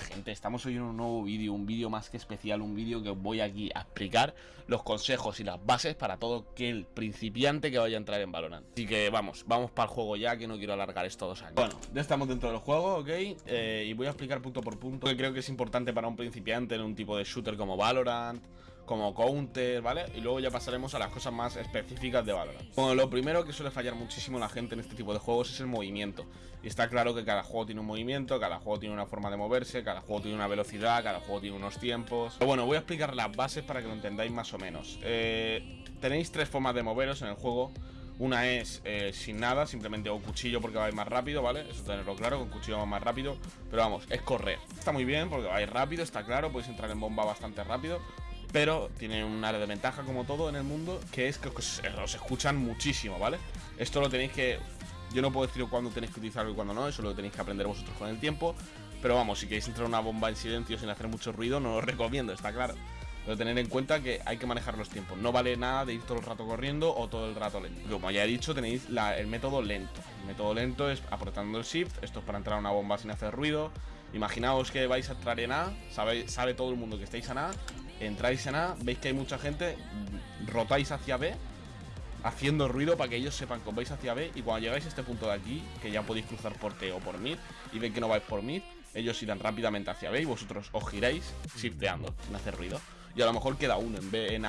gente? Estamos hoy en un nuevo vídeo, un vídeo más que especial, un vídeo que os voy aquí a explicar los consejos y las bases para todo aquel principiante que vaya a entrar en Valorant. Así que vamos, vamos para el juego ya, que no quiero alargar esto dos años. Bueno, ya estamos dentro del juego, ¿ok? Eh, y voy a explicar punto por punto que creo que es importante para un principiante en un tipo de shooter como Valorant, como Counter, ¿vale? Y luego ya pasaremos a las cosas más específicas de Valorant. Bueno, lo primero que suele fallar muchísimo la gente en este tipo de juegos es el movimiento. Y está claro que cada juego tiene un movimiento, cada juego tiene una forma de moverse, cada juego tiene una velocidad, cada juego tiene unos tiempos. Pero bueno, voy a explicar las bases para que lo entendáis más o menos. Eh, tenéis tres formas de moveros en el juego. Una es eh, sin nada, simplemente o cuchillo porque va a ir más rápido, ¿vale? Eso tenerlo claro, con cuchillo va más rápido. Pero vamos, es correr. Está muy bien porque va a ir rápido, está claro, podéis entrar en bomba bastante rápido. Pero tiene un área de ventaja como todo en el mundo, que es que os, escuchan muchísimo, ¿vale? Esto lo tenéis que... Yo no puedo decir cuándo tenéis que utilizarlo y cuándo no, eso lo tenéis que aprender vosotros con el tiempo. Pero vamos, si queréis entrar una bomba en silencio sin hacer mucho ruido, no lo recomiendo, está claro. Pero tener en cuenta que hay que manejar los tiempos. No vale nada de ir todo el rato corriendo o todo el rato lento. Como ya he dicho, tenéis el método lento. El método lento es apretando el shift. Esto es para entrar a una bomba sin hacer ruido. Imaginaos que vais a entrar en A. Sabe, sabe todo el mundo que estáis en A entráis en A, veis que hay mucha gente, rotáis hacia B, haciendo ruido para que ellos sepan que vais hacia B y cuando llegáis a este punto de aquí, que ya podéis cruzar por T o por mid, y ven que no vais por mid, ellos irán rápidamente hacia B y vosotros os giráis shifteando, sin hacer ruido. Y a lo mejor queda uno en B, en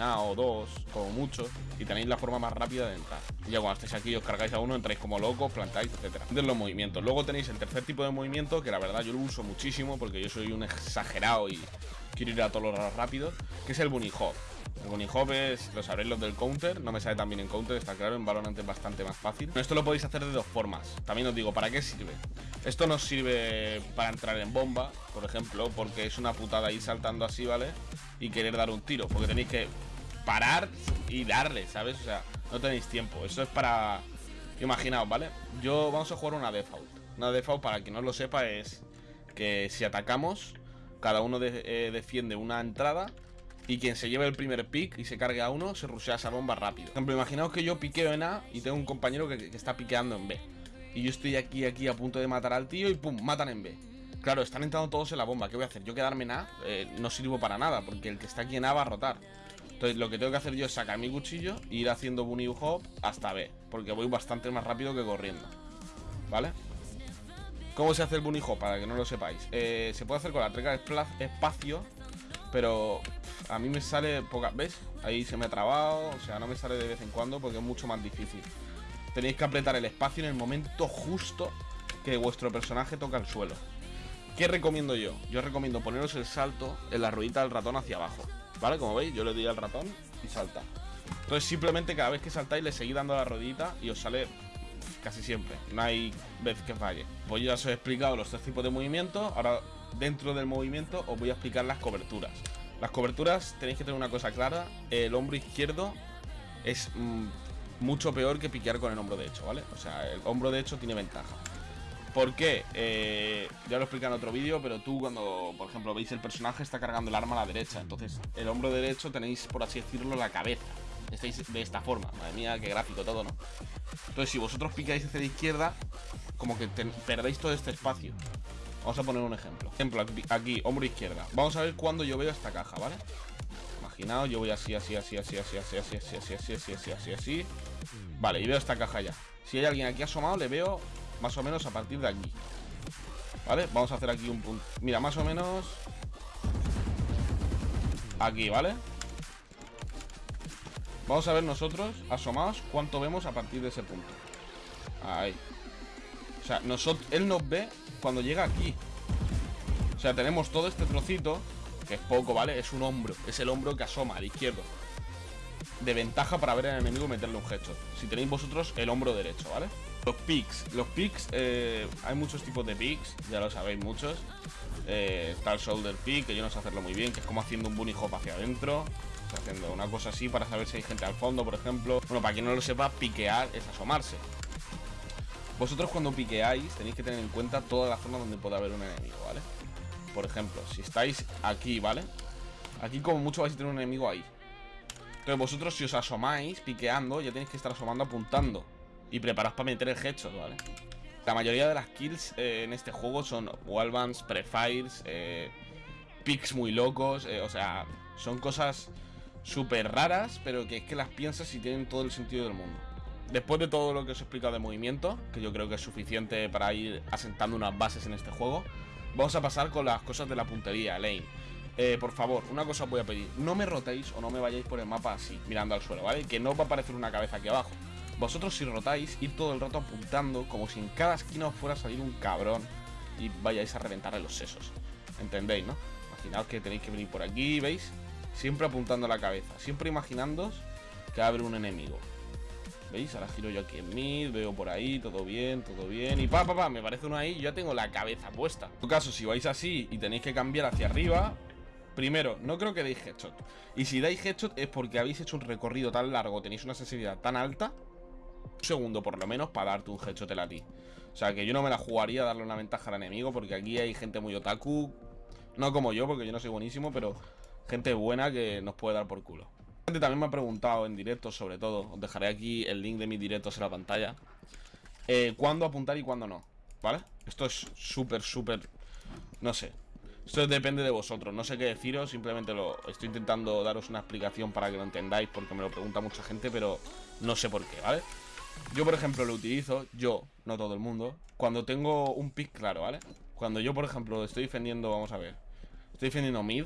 A, o dos, como mucho, y tenéis la forma más rápida de entrar. Y ya cuando estéis aquí os cargáis a uno, entráis como locos, plantáis, etcétera. De los movimientos. Luego tenéis el tercer tipo de movimiento, que la verdad yo lo uso muchísimo porque yo soy un exagerado y quiero ir a todos los rápidos, que es el Bunny Hop. Bunny Hop es, lo sabréis los del counter, no me sale tan bien en counter, está claro, en Valorant es bastante más fácil. Esto lo podéis hacer de dos formas, también os digo, ¿para qué sirve? Esto nos sirve para entrar en bomba, por ejemplo, porque es una putada ir saltando así, ¿vale? Y querer dar un tiro, porque tenéis que parar y darle, ¿sabes? O sea, no tenéis tiempo, eso es para... Imaginaos, ¿vale? Yo vamos a jugar una default. Una default, para quien no lo sepa, es que si atacamos cada uno eh, defiende una entrada y quien se lleve el primer pick y se cargue a uno, se rushea esa bomba rápido. Por ejemplo, imaginaos que yo piqueo en A y tengo un compañero que, está piqueando en B. Y yo estoy aquí, aquí a punto de matar al tío y pum, matan en B. Claro, están entrando todos en la bomba. ¿Qué voy a hacer? Yo quedarme en A eh, no sirvo para nada, porque el que está aquí en A va a rotar. Entonces lo que tengo que hacer yo es sacar mi cuchillo e ir haciendo bunny hop hasta B, porque voy bastante más rápido que corriendo. ¿Vale? ¿Cómo se hace el bunny hop? Para que no lo sepáis. Eh, se puede hacer con la treca de espacio, pero a mí me sale poca... ¿Ves? Ahí se me ha trabado, o sea, no me sale de vez en cuando porque es mucho más difícil. Tenéis que apretar el espacio en el momento justo que vuestro personaje toca el suelo. ¿Qué recomiendo yo? Yo recomiendo poneros el salto en la ruedita del ratón hacia abajo. ¿Vale? Como veis, yo le doy al ratón y salta. Entonces simplemente cada vez que saltáis le seguís dando la ruedita y os sale casi siempre. No hay vez que falle. Pues ya os he explicado los tres tipos de movimiento. Ahora, dentro del movimiento, os voy a explicar las coberturas. Las coberturas tenéis que tener una cosa clara. El hombro izquierdo es mm, mucho peor que piquear con el hombro derecho, ¿vale? O sea, el hombro derecho tiene ventaja. ¿Por qué? Eh, ya lo expliqué en otro vídeo, pero tú cuando, por ejemplo, veis el personaje está cargando el arma a la derecha. Entonces, el hombro derecho tenéis, por así decirlo, la cabeza. Estáis de esta forma. Madre mía, qué gráfico todo, ¿no? Entonces, si vosotros picáis hacia la izquierda, como que perdéis todo este espacio. Vamos a poner un ejemplo. Ejemplo, aquí, hombro izquierda. Vamos a ver cuándo yo veo esta caja, ¿vale? Imaginaos, yo voy así, así, así, así, así, así, así, así, así, así, así, así, así, así. Vale, y veo esta caja ya. Si hay alguien aquí asomado, le veo más o menos a partir de aquí. ¿Vale? Vamos a hacer aquí un punto. Mira, más o menos... Aquí, ¿vale? Vamos a ver nosotros, asomados, cuánto vemos a partir de ese punto. Ahí. O sea, nosotros, él nos ve cuando llega aquí. O sea, tenemos todo este trocito, que es poco, ¿vale? Es un hombro, es el hombro que asoma al izquierdo. De ventaja para ver al enemigo meterle un headshot. Si tenéis vosotros el hombro derecho, ¿vale? Los picks. Los picks, eh, hay muchos tipos de picks, ya lo sabéis muchos. Eh, el shoulder pick, que yo no sé hacerlo muy bien, que es como haciendo un bunny hop hacia adentro haciendo una cosa así para saber si hay gente al fondo, por ejemplo. Bueno, para quien no lo sepa, piquear es asomarse. Vosotros cuando piqueáis tenéis que tener en cuenta toda la zona donde puede haber un enemigo, ¿vale? Por ejemplo, si estáis aquí, ¿vale? Aquí como mucho vais a tener un enemigo ahí. Entonces vosotros si os asomáis piqueando, ya tenéis que estar asomando apuntando. Y preparaos para meter el headshot, ¿vale? La mayoría de las kills eh, en este juego son wallbands, prefires, eh, picks muy locos, eh, o sea, son cosas súper raras, pero que es que las piensas y tienen todo el sentido del mundo. Después de todo lo que os he explicado de movimiento, que yo creo que es suficiente para ir asentando unas bases en este juego, vamos a pasar con las cosas de la puntería, Lane. Eh, por favor, una cosa os voy a pedir, no me rotéis o no me vayáis por el mapa así, mirando al suelo, ¿vale? Que no va a aparecer una cabeza aquí abajo. Vosotros si rotáis, ir todo el rato apuntando como si en cada esquina os fuera a salir un cabrón y vayáis a reventarle los sesos. ¿Entendéis, no? Imaginaos que tenéis que venir por aquí, ¿veis? Siempre apuntando a la cabeza, siempre imaginándoos que abre un enemigo. ¿Veis? Ahora giro yo aquí en mid, veo por ahí, todo bien, todo bien. Y pa, pa, pa, me parece uno ahí, yo ya tengo la cabeza puesta. En tu caso, si vais así y tenéis que cambiar hacia arriba, primero, no creo que deis headshot. Y si dais headshot es porque habéis hecho un recorrido tan largo, tenéis una sensibilidad tan alta, un segundo por lo menos, para darte un headshot a ti. O sea, que yo no me la jugaría a darle una ventaja al enemigo, porque aquí hay gente muy otaku. No como yo, porque yo no soy buenísimo, pero gente buena que nos puede dar por culo también me ha preguntado en directo, sobre todo, os dejaré aquí el link de mis directos en la pantalla, eh, cuándo apuntar y cuándo no, ¿vale? Esto es súper, súper, no sé, esto depende de vosotros, no sé qué deciros, simplemente lo estoy intentando daros una explicación para que lo entendáis, porque me lo pregunta mucha gente, pero no sé por qué, ¿vale? Yo, por ejemplo, lo utilizo, yo, no todo el mundo, cuando tengo un pick claro, ¿vale? Cuando yo, por ejemplo, estoy defendiendo, vamos a ver, estoy defendiendo mid,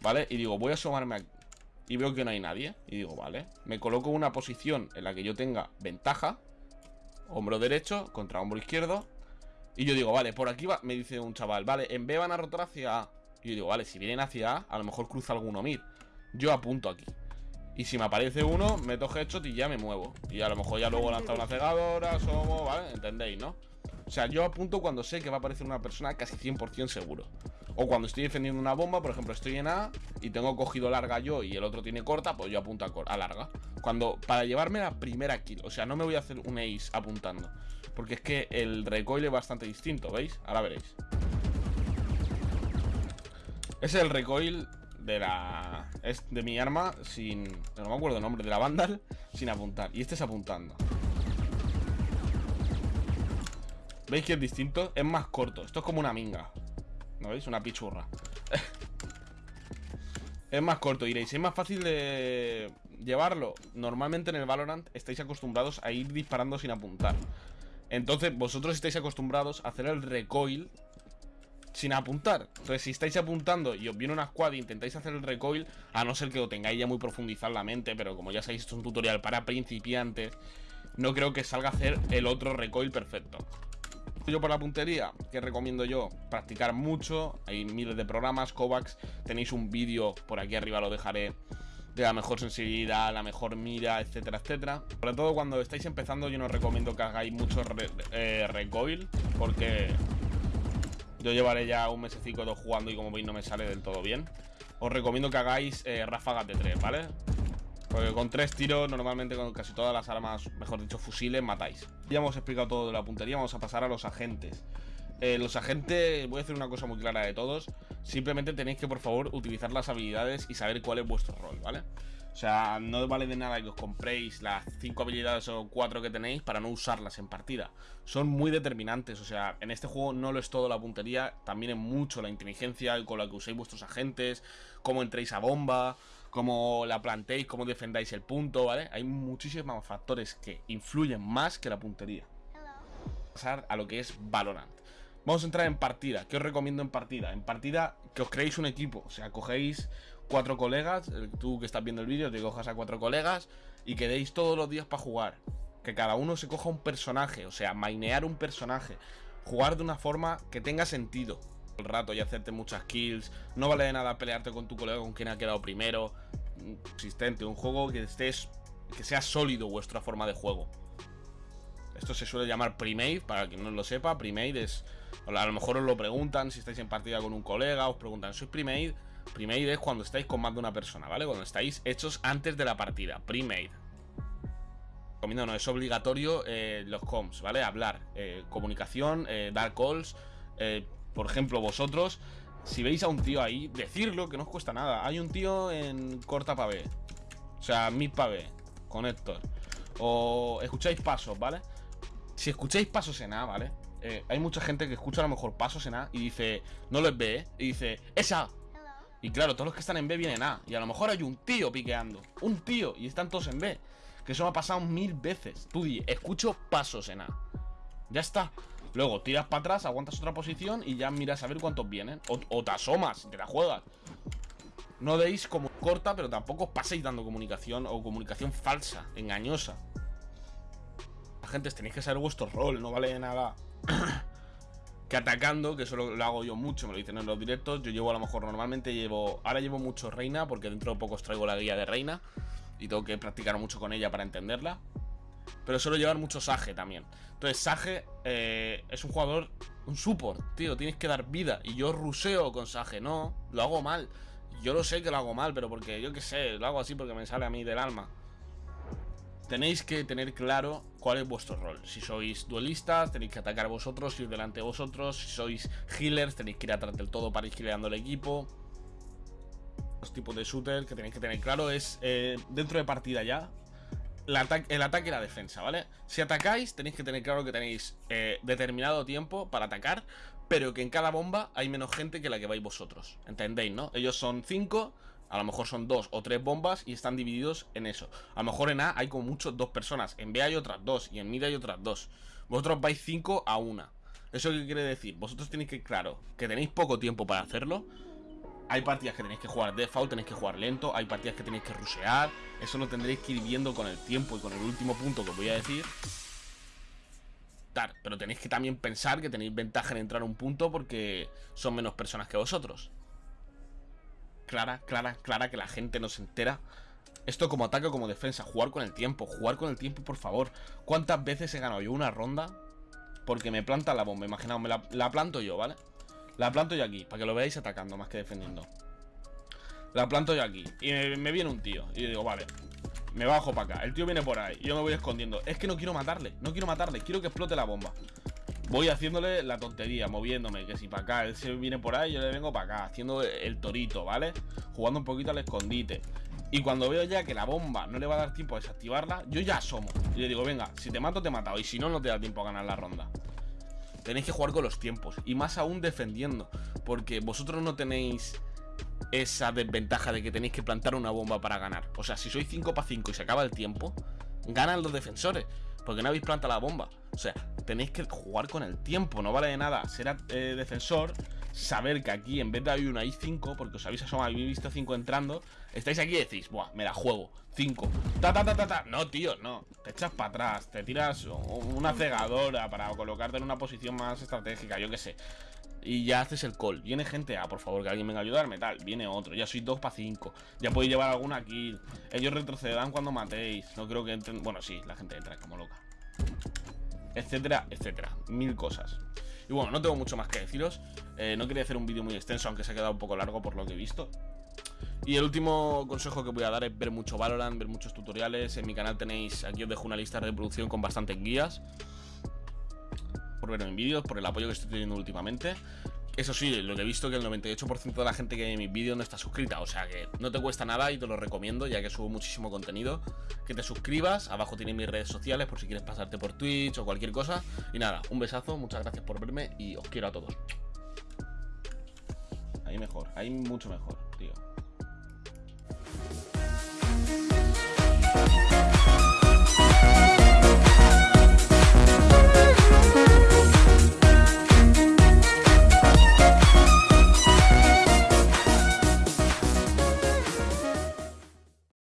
¿vale? Y digo, voy a asomarme aquí y veo que no hay nadie. Y digo, vale, me coloco una posición en la que yo tenga ventaja. Hombro derecho contra hombro izquierdo. Y yo digo, vale, por aquí va, me dice un chaval, vale, en B van a rotar hacia A. Y yo digo, vale, si vienen hacia A, a lo mejor cruza alguno mid. Yo apunto aquí. Y si me aparece uno, meto headshot y ya me muevo. Y a lo mejor ya luego lanza una cegadora, somos, ¿vale? ¿Entendéis, no? O sea, yo apunto cuando sé que va a aparecer una persona casi 100% seguro. O cuando estoy defendiendo una bomba, por ejemplo, estoy en A y tengo cogido larga yo y el otro tiene corta, pues yo apunto a, larga. Cuando, para llevarme la primera kill, o sea, no me voy a hacer un ace apuntando. Porque es que el recoil es bastante distinto, ¿veis? Ahora veréis. Es el recoil de la... Es de mi arma sin... No me acuerdo el nombre, de la Vandal Sin apuntar, y este es apuntando ¿Veis que es distinto? Es más corto, esto es como una minga ¿No veis? Una pichurra. Es más corto, diréis, es más fácil de llevarlo Normalmente en el Valorant estáis acostumbrados a ir disparando sin apuntar. Entonces vosotros estáis acostumbrados a hacer el recoil sin apuntar. Entonces si estáis apuntando y os viene una squad e intentáis hacer el recoil A no ser que lo tengáis ya muy profundizado en la mente Pero como ya sabéis, esto es un tutorial para principiantes No creo que salga a hacer el otro recoil perfecto yo por la puntería, que recomiendo yo? Practicar mucho, hay miles de programas, Kovacs, tenéis un vídeo, por aquí arriba lo dejaré, de la mejor sensibilidad, la mejor mira, etcétera, etcétera. Sobre todo cuando estáis empezando yo no recomiendo que hagáis mucho eh, recoil, porque yo llevaré ya un mesecito jugando y como veis no me sale del todo bien. Os recomiendo que hagáis eh, ráfagas de tres, ¿vale? Porque con tres tiros, normalmente con casi todas las armas, mejor dicho, fusiles, matáis. Ya hemos explicado todo de la puntería, vamos a pasar a los agentes. Eh, los agentes, voy a hacer una cosa muy clara de todos. Simplemente tenéis que, por favor, utilizar las habilidades y saber cuál es vuestro rol, ¿vale? O sea, no vale de nada que os compréis las 5 habilidades o 4 que tenéis para no usarlas en partida. Son muy determinantes, o sea, en este juego no lo es todo la puntería, también es mucho la inteligencia con la que uséis vuestros agentes, cómo entréis a bomba, cómo la plantéis, cómo defendáis el punto, ¿vale? Hay muchísimos factores que influyen más que la puntería. Pasar a lo que es Valorant. Vamos a entrar en partida. ¿Qué os recomiendo en partida? En partida que os creéis un equipo. O sea, cogéis cuatro colegas. Eh, tú que estás viendo el vídeo, te cojas a cuatro colegas y quedéis todos los días para jugar. Que cada uno se coja un personaje. O sea, mainear un personaje. Jugar de una forma que tenga sentido el rato y hacerte muchas kills. No vale de nada pelearte con tu colega con quien ha quedado primero. Existente, un juego que estés. que sea sólido vuestra forma de juego. Esto se suele llamar premade, para quien no lo sepa. Premade es. A lo mejor os lo preguntan si estáis en partida con un colega, os preguntan, ¿sois premade? Premade es cuando estáis con más de una persona, ¿vale? Cuando estáis hechos antes de la partida. Premade. No, es obligatorio eh, los comms, ¿vale? Hablar, eh, comunicación, eh, dar calls, por ejemplo, vosotros, si veis a un tío ahí, decirlo, que no os cuesta nada. Hay un tío en corta pa' B. O sea, mid pa' B, con Héctor. O escucháis pasos, ¿vale? si escucháis pasos en A, ¿vale? Eh, hay mucha gente que escucha a lo mejor pasos en A y dice, no los ve, ¿eh? Y dice, esa. Y claro, todos los que están en B vienen A. Y a lo mejor hay un tío piqueando. Un tío. Y están todos en B. Que eso me ha pasado mil veces. Tú di, escucho pasos en A. Ya está. Luego tiras para atrás, aguantas otra posición y ya miras a ver cuántos vienen. O, te asomas, te la juegas. No deis como corta, pero tampoco os paséis dando comunicación o comunicación falsa, engañosa. La gente, tenéis que saber vuestro rol, no vale nada que atacando, que eso lo, hago yo mucho, me lo dicen en los directos. Yo llevo a lo mejor normalmente llevo. Ahora llevo mucho reina, porque dentro de poco os traigo la guía de reina. Y tengo que practicar mucho con ella para entenderla. Pero suelo llevar mucho Sage también. Entonces, Sage eh, es un jugador, un support, tío. Tienes que dar vida. Y yo ruseo con Sage, no, lo hago mal. Yo lo sé que lo hago mal, pero porque yo qué sé, lo hago así porque me sale a mí del alma. Tenéis que tener claro cuál es vuestro rol. Si sois duelistas, tenéis que atacar vosotros, ir delante de vosotros. Si sois healers, tenéis que ir atrás del todo para ir gileando el equipo. Los tipos de shooter que tenéis que tener claro es eh, dentro de partida ya el ataque y la defensa, ¿vale? Si atacáis, tenéis que tener claro que tenéis eh, determinado tiempo para atacar, pero que en cada bomba hay menos gente que la que vais vosotros. ¿Entendéis, no? Ellos son 5, a lo mejor son 2 o 3 bombas y están divididos en eso. A lo mejor en A hay como mucho dos personas, en B hay otras dos y en mid hay otras dos. Vosotros vais 5 a 1. ¿Eso qué quiere decir? Vosotros tenéis que, claro, que tenéis poco tiempo para hacerlo hay partidas que tenéis que jugar default, tenéis que jugar lento, hay partidas que tenéis que rushear. Eso lo tendréis que ir viendo con el tiempo y con el último punto que os voy a decir. Pero tenéis que también pensar que tenéis ventaja en entrar a un punto porque son menos personas que vosotros. Clara, clara, clara que la gente no se entera. Esto como ataque o como defensa, jugar con el tiempo, jugar con el tiempo, por favor. ¿Cuántas veces he ganado yo una ronda? Porque me planta la bomba, imaginaos, me la planto yo, ¿vale? La planto yo aquí, para que lo veáis atacando más que defendiendo. La planto yo aquí. Y me, viene un tío. Y digo, vale, me bajo para acá. El tío viene por ahí. Yo me voy escondiendo. Es que no quiero matarle. No quiero matarle. Quiero que explote la bomba. Voy haciéndole la tontería, moviéndome. Que si para acá, él se viene por ahí, yo le vengo para acá. Haciendo el torito, ¿vale? Jugando un poquito al escondite. Y cuando veo ya que la bomba no le va a dar tiempo a desactivarla, yo ya asomo. Y le digo, venga, si te mato, te he matado. Y si no, no te da tiempo a ganar la ronda. Tenéis que jugar con los tiempos. Y más aún defendiendo. Porque vosotros no tenéis esa desventaja de que tenéis que plantar una bomba para ganar. O sea, si sois 5 para 5 y se acaba el tiempo, ganan los defensores. Porque no habéis plantado la bomba. O sea, tenéis que jugar con el tiempo. No vale de nada ser eh, defensor saber que aquí en vez de hay una I5, porque os habéis asomado, habéis visto 5 entrando, estáis aquí y decís, buah, me la juego, 5, ta ta ta ta ta, no tío, no, te echas para atrás, te tiras una cegadora para colocarte en una posición más estratégica, yo qué sé. Y ya haces el call. Viene gente, ah, por favor, que alguien venga a ayudarme, tal. Viene otro, ya sois 2 para 5. Ya podéis llevar alguna kill. Ellos retrocederán cuando matéis. No creo que entren. Bueno, sí, la gente entra como loca. Etcétera, etcétera. Mil cosas. Y bueno, no tengo mucho más que deciros. Eh, no quería hacer un vídeo muy extenso, aunque se ha quedado un poco largo por lo que he visto. Y el último consejo que voy a dar es ver mucho Valorant, ver muchos tutoriales. En mi canal tenéis, aquí os dejo una lista de reproducción con bastantes guías. Por ver en vídeos, por el apoyo que estoy teniendo últimamente. Eso sí, lo que he visto que el 98% de la gente que ve mis vídeos no está suscrita, o sea que no te cuesta nada y te lo recomiendo ya que subo muchísimo contenido. Que te suscribas, abajo tienes mis redes sociales por si quieres pasarte por Twitch o cualquier cosa. Y nada, un besazo, muchas gracias por verme y os quiero a todos. Ahí mejor, ahí mucho mejor.